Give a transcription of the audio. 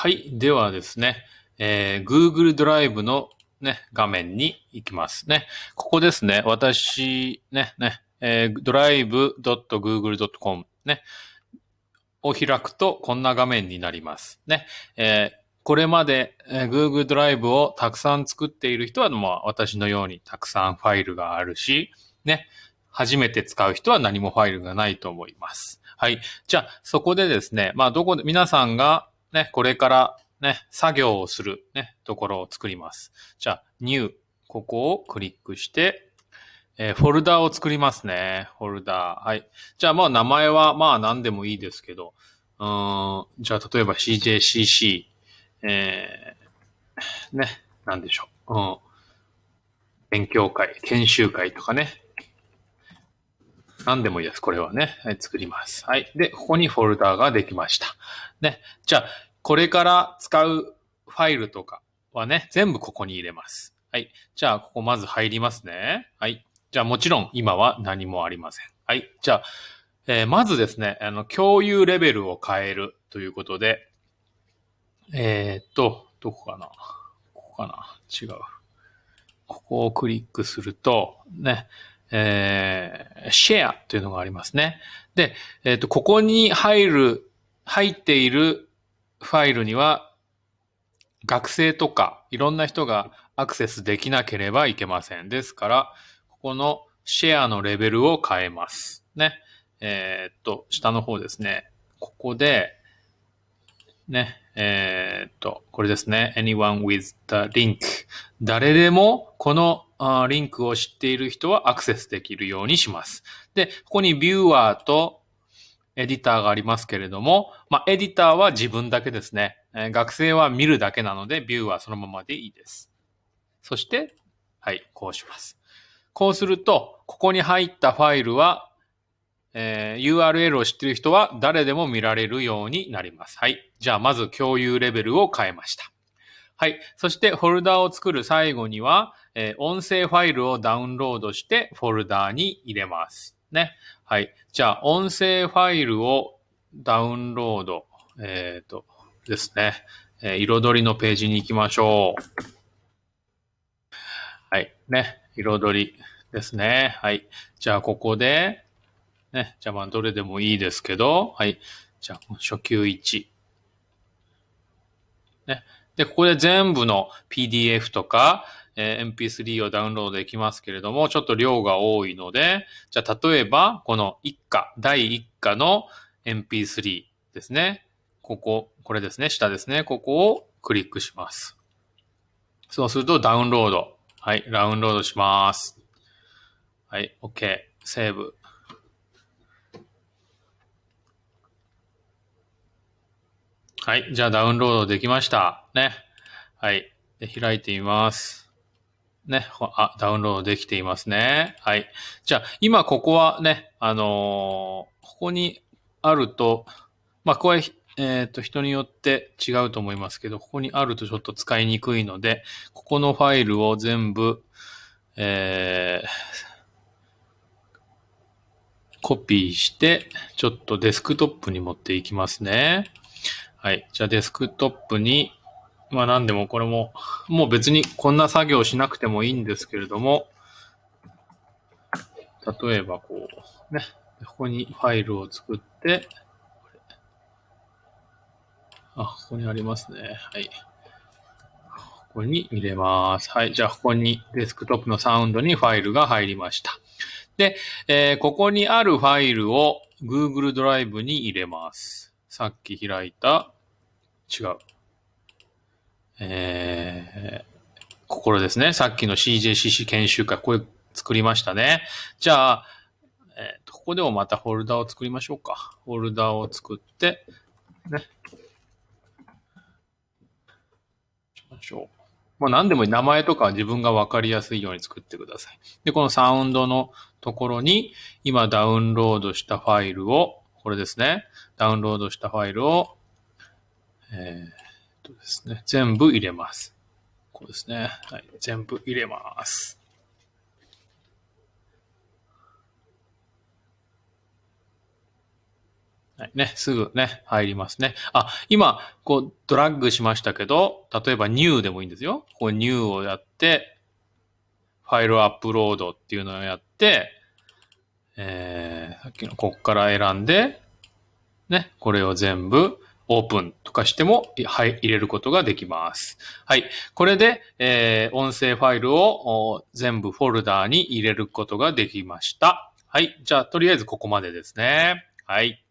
はい。ではですね、えー、Google ドライブのね、画面に行きますね。ここですね。私、ね、ね、えー、drive.google.com ね、を開くとこんな画面になります。ね。えー、これまで、えー、Google ドライブをたくさん作っている人は、まあ、私のようにたくさんファイルがあるし、ね。初めて使う人は何もファイルがないと思います。はい。じゃあ、そこでですね、まあ、どこで、皆さんがね、これからね、作業をするね、ところを作ります。じゃあ、New、ここをクリックして、えー、フォルダーを作りますね。フォルダー。はい。じゃあ、まあ、名前は、まあ、何でもいいですけど、うん、じゃあ、例えば CJCC、えー、ね、なんでしょう。うん。勉強会、研修会とかね。何でもいいです。これはね。はい、作ります。はい。で、ここにフォルダーができました。ね。じゃあ、これから使うファイルとかはね、全部ここに入れます。はい。じゃあ、ここまず入りますね。はい。じゃあ、もちろん今は何もありません。はい。じゃあ、えー、まずですね、あの、共有レベルを変えるということで、えー、っと、どこかな？ここかな？違う。ここをクリックすると、ね、えー、シェアというのがありますね。で、えっ、と、ここに入る、入っているファイルには学生とかいろんな人がアクセスできなければいけません。ですから、ここのシェアのレベルを変えます。ね。えー、っと、下の方ですね。ここで、ね、えー、っと、これですね。anyone with the link 誰でもこのリンクを知っている人はアクセスできるようにします。で、ここにビューアーとエディターがありますけれども、まあ、エディターは自分だけですね。え、学生は見るだけなので、ビューはそのままでいいです。そして、はい、こうします。こうすると、ここに入ったファイルは、えー、URL を知っている人は誰でも見られるようになります。はい。じゃあ、まず共有レベルを変えました。はい。そして、フォルダを作る最後には、えー、音声ファイルをダウンロードしてフォルダに入れます。ね。はい。じゃあ、音声ファイルをダウンロード、えっ、ー、と、ですね。えー、彩りのページに行きましょう。はい。ね。彩りですね。はい。じゃあ、ここで、ね。じゃあ、まあ、どれでもいいですけど、はい。じゃあ、初級1。ね。で、ここで全部の PDF とか、え MP3 をダウンロードできますけれども、ちょっと量が多いので、じゃあ例えば、この一課、第一課の MP3 ですね。ここ、これですね、下ですね。ここをクリックします。そうするとダウンロード。はい、ダウンロードします。はい、OK。セーブ。はい、じゃあダウンロードできました。ね。はい。で開いてみます。ね、あ、ダウンロードできていますね。はい。じゃあ、今ここはね、あのー、ここにあると、まあ、これ、えっ、ー、と、人によって違うと思いますけど、ここにあるとちょっと使いにくいので、ここのファイルを全部、えー、コピーして、ちょっとデスクトップに持っていきますね。はい。じゃあデスクトップにまあ何でもこれも、もう別にこんな作業しなくてもいいんですけれども、例えばこう、ね、ここにファイルを作って、あ、ここにありますね。はい。ここに入れます。はい。じゃあ、ここにデスクトップのサウンドにファイルが入りました。で、えー、ここにあるファイルを Google ドライブに入れます。さっき開いた、違う。えー、ここですね。さっきの CJCC 研修会、これ作りましたね。じゃあ、えー、ここでもまたフォルダを作りましょうか。フォルダを作って、ね。しましょう。まあ何でもいい。名前とか自分がわかりやすいように作ってください。で、このサウンドのところに、今ダウンロードしたファイルを、これですね。ダウンロードしたファイルを、えーとですね、全部入れます。こうですね。はい。全部入れます。はい、ね、すぐね、入りますね。あ、今、こう、ドラッグしましたけど、例えば new でもいいんですよ。こう new をやって、ファイルアップロードっていうのをやって、えー、さっきのこっから選んで、ね、これを全部オープンとかしても、はい、入れることができます。はい。これで、えー、音声ファイルを全部フォルダーに入れることができました。はい。じゃあ、とりあえずここまでですね。はい。